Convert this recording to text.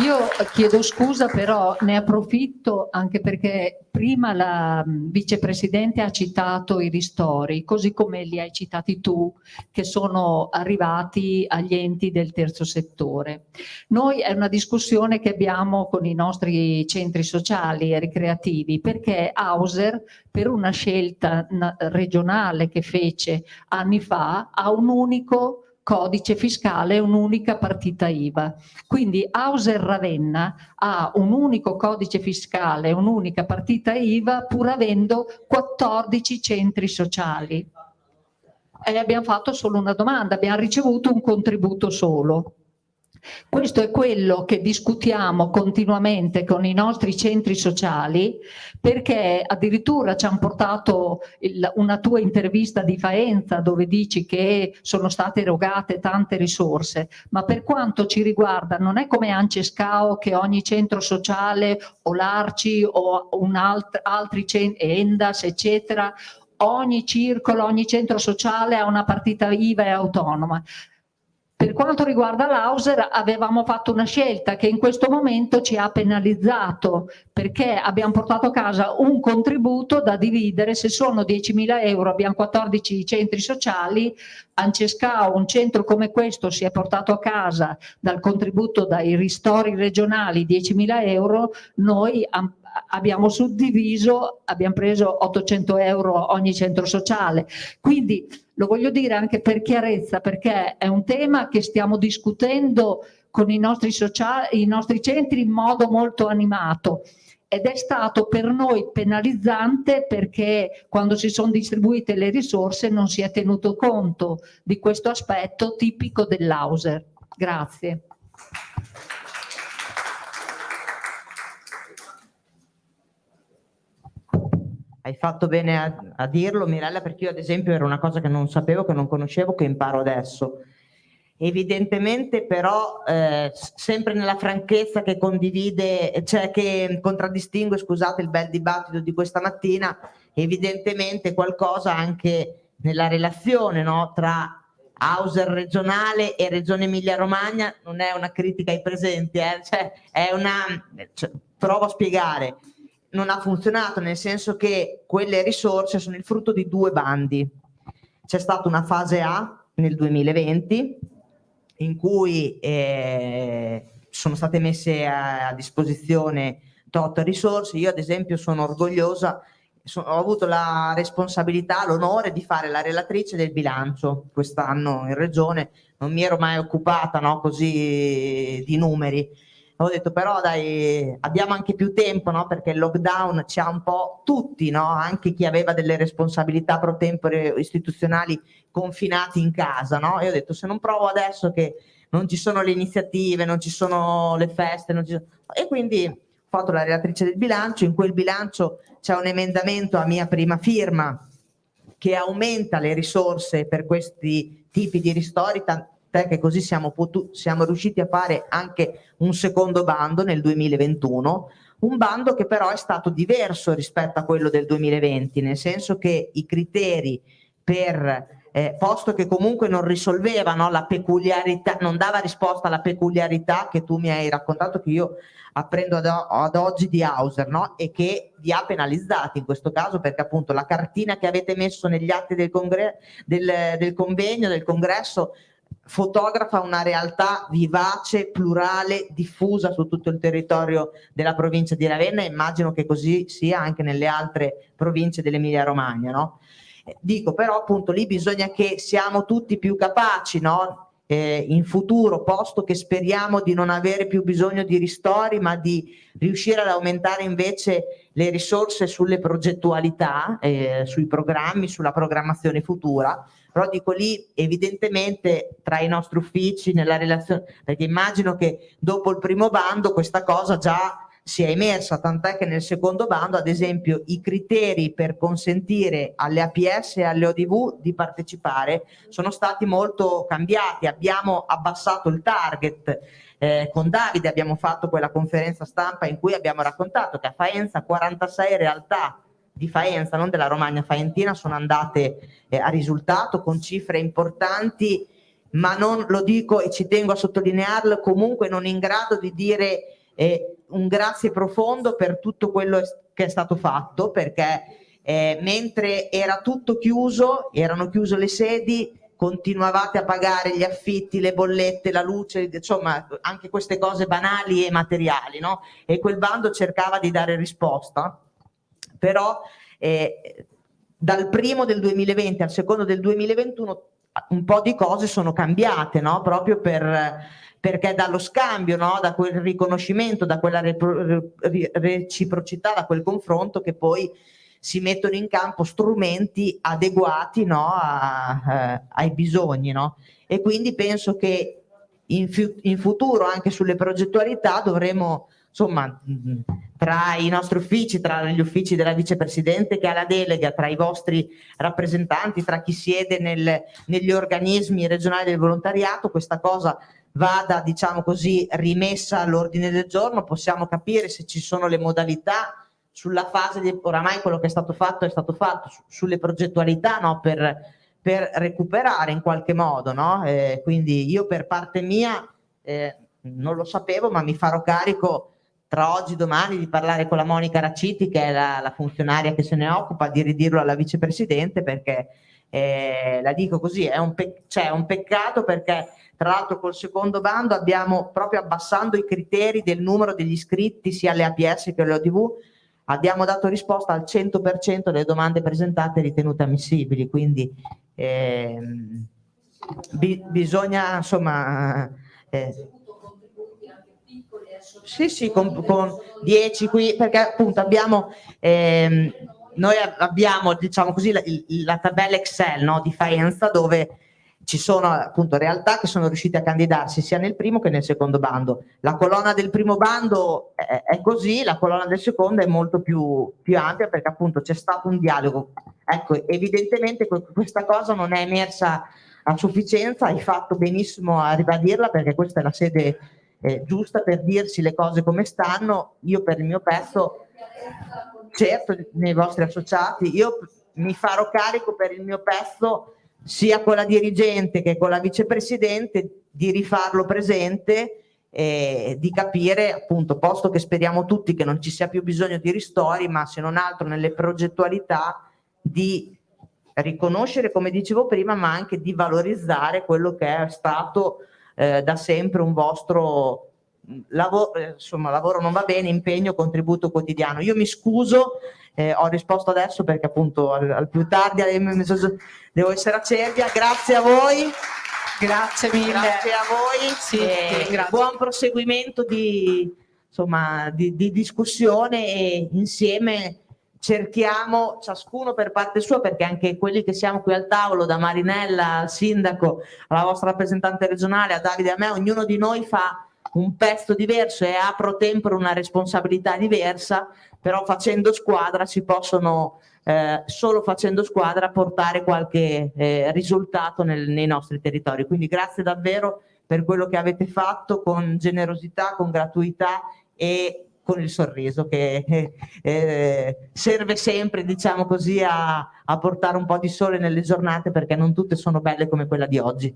Io chiedo scusa però ne approfitto anche perché prima la vicepresidente ha citato i ristori così come li hai citati tu che sono arrivati agli enti del terzo settore. Noi è una discussione che abbiamo con i nostri centri sociali e ricreativi perché Hauser per una scelta regionale che fece anni fa ha un unico codice fiscale un'unica partita IVA. Quindi Hauser Ravenna ha un unico codice fiscale, un'unica partita IVA pur avendo 14 centri sociali. E abbiamo fatto solo una domanda, abbiamo ricevuto un contributo solo. Questo è quello che discutiamo continuamente con i nostri centri sociali perché addirittura ci hanno portato il, una tua intervista di Faenza dove dici che sono state erogate tante risorse, ma per quanto ci riguarda non è come Ancescao che ogni centro sociale o l'Arci o un alt, altri centri, Endas eccetera ogni circolo, ogni centro sociale ha una partita IVA e autonoma. Per quanto riguarda l'Auser avevamo fatto una scelta che in questo momento ci ha penalizzato perché abbiamo portato a casa un contributo da dividere, se sono 10.000 euro abbiamo 14 centri sociali, Ancescao, un centro come questo si è portato a casa dal contributo dai ristori regionali 10.000 euro, noi abbiamo suddiviso, abbiamo preso 800 euro ogni centro sociale. Quindi lo voglio dire anche per chiarezza, perché è un tema che stiamo discutendo con i nostri, sociali, i nostri centri in modo molto animato ed è stato per noi penalizzante perché quando si sono distribuite le risorse non si è tenuto conto di questo aspetto tipico dell'Auser. Grazie. Hai fatto bene a, a, dirlo Mirella perché io ad esempio era una cosa che non sapevo, che non conoscevo, che imparo adesso. Evidentemente però eh, sempre nella franchezza che condivide, cioè che contraddistingue, scusate il bel dibattito di questa mattina, evidentemente qualcosa anche nella relazione no, tra Hauser regionale e Regione Emilia Romagna non è una critica ai presenti, eh, cioè è una, cioè, provo a spiegare, non ha funzionato, nel senso che quelle risorse sono il frutto di due bandi. C'è stata una fase A nel 2020 in cui eh, sono state messe a, a disposizione tot risorse. Io ad esempio sono orgogliosa, so, ho avuto la responsabilità, l'onore di fare la relatrice del bilancio quest'anno in regione, non mi ero mai occupata no, così di numeri ho detto però dai abbiamo anche più tempo no? perché il lockdown ci ha un po' tutti no? anche chi aveva delle responsabilità pro tempore istituzionali confinati in casa no? e ho detto se non provo adesso che non ci sono le iniziative non ci sono le feste sono... e quindi ho fatto la relatrice del bilancio in quel bilancio c'è un emendamento a mia prima firma che aumenta le risorse per questi tipi di ristori che così siamo, siamo riusciti a fare anche un secondo bando nel 2021, un bando che però è stato diverso rispetto a quello del 2020, nel senso che i criteri per eh, posto che comunque non risolveva no, la peculiarità, non dava risposta alla peculiarità che tu mi hai raccontato che io apprendo ad, ad oggi di Hauser no? e che vi ha penalizzati in questo caso perché appunto la cartina che avete messo negli atti del, del, del convegno, del congresso fotografa una realtà vivace, plurale, diffusa su tutto il territorio della provincia di Ravenna e immagino che così sia anche nelle altre province dell'Emilia Romagna. No? Eh, dico però appunto lì bisogna che siamo tutti più capaci no? eh, in futuro, posto che speriamo di non avere più bisogno di ristori ma di riuscire ad aumentare invece le risorse sulle progettualità, eh, sui programmi, sulla programmazione futura, però dico lì evidentemente tra i nostri uffici nella relazione perché immagino che dopo il primo bando questa cosa già sia emersa tant'è che nel secondo bando ad esempio i criteri per consentire alle APS e alle ODV di partecipare sono stati molto cambiati. Abbiamo abbassato il target eh, con Davide abbiamo fatto quella conferenza stampa in cui abbiamo raccontato che a Faenza 46 realtà di Faenza, non della Romagna Faentina, sono andate eh, a risultato con cifre importanti ma non lo dico e ci tengo a sottolinearlo, comunque non in grado di dire eh, un grazie profondo per tutto quello che è stato fatto, perché eh, mentre era tutto chiuso, erano chiuse le sedi, continuavate a pagare gli affitti, le bollette, la luce, insomma anche queste cose banali e materiali, no? E quel bando cercava di dare risposta, però eh, dal primo del 2020 al secondo del 2021 un po' di cose sono cambiate, no? Proprio per perché dallo scambio, no? da quel riconoscimento, da quella reciprocità, da quel confronto che poi si mettono in campo strumenti adeguati no, a, eh, ai bisogni. E quindi penso che in, in, futuro anche sulle progettualità dovremo, insomma, tra i nostri uffici, tra gli uffici della vicepresidente che ha la delega, tra i vostri rappresentanti, tra chi siede nel, negli organismi regionali del volontariato, questa cosa vada, diciamo così, rimessa all'ordine del giorno, possiamo capire se ci sono le modalità sulla fase di oramai quello che è stato fatto è stato fatto, su, sulle progettualità no? per, per, recuperare in qualche modo. No? Eh, quindi io per parte mia eh, non lo sapevo ma mi farò carico tra oggi e domani di parlare con la Monica Raciti che è la, la funzionaria che se ne occupa di ridirlo alla vicepresidente perché eh, la dico così, è un, cioè, un peccato perché tra l'altro col secondo bando abbiamo proprio abbassando i criteri del numero degli iscritti sia alle APS che alle ODV abbiamo dato risposta al 100% delle domande presentate ritenute ammissibili, quindi ehm, bi bisogna insomma... Eh, sì, sì, con, con 10 qui, perché appunto abbiamo, ehm, noi abbiamo diciamo così la, la tabella Excel no, di Faenza dove ci sono appunto realtà che sono riuscite a candidarsi sia nel primo che nel secondo bando. La colonna del primo bando è, è così, la colonna del secondo è molto più, più ampia perché appunto c'è stato un dialogo. Ecco, evidentemente questa cosa non è emersa a sufficienza, hai fatto benissimo a ribadirla perché questa è la sede eh, giusta per dirsi le cose come stanno. Io per il mio pezzo, certo nei vostri associati, io mi farò carico per il mio pezzo sia con la dirigente che con la vicepresidente di rifarlo presente e di capire appunto posto che speriamo tutti che non ci sia più bisogno di ristori ma se non altro nelle progettualità di riconoscere come dicevo prima ma anche di valorizzare quello che è stato eh, da sempre un vostro lavoro, insomma lavoro non va bene, impegno, contributo quotidiano. Io mi scuso eh, ho risposto adesso perché appunto al, al più tardi devo essere a Cervia, grazie a voi. Grazie mille. Grazie a voi. Sì, eh, buon proseguimento di, insomma, di, di discussione e insieme cerchiamo ciascuno per parte sua perché anche quelli che siamo qui al tavolo da Marinella al sindaco alla vostra rappresentante regionale a Davide e a me ognuno di noi fa un pezzo diverso e ha pro tempore una responsabilità diversa però facendo squadra si possono eh, solo facendo squadra portare qualche eh, risultato nel, nei nostri territori. Quindi grazie davvero per quello che avete fatto con generosità, con gratuità e con il sorriso che eh, serve sempre diciamo così a, a portare un po' di sole nelle giornate perché non tutte sono belle come quella di oggi.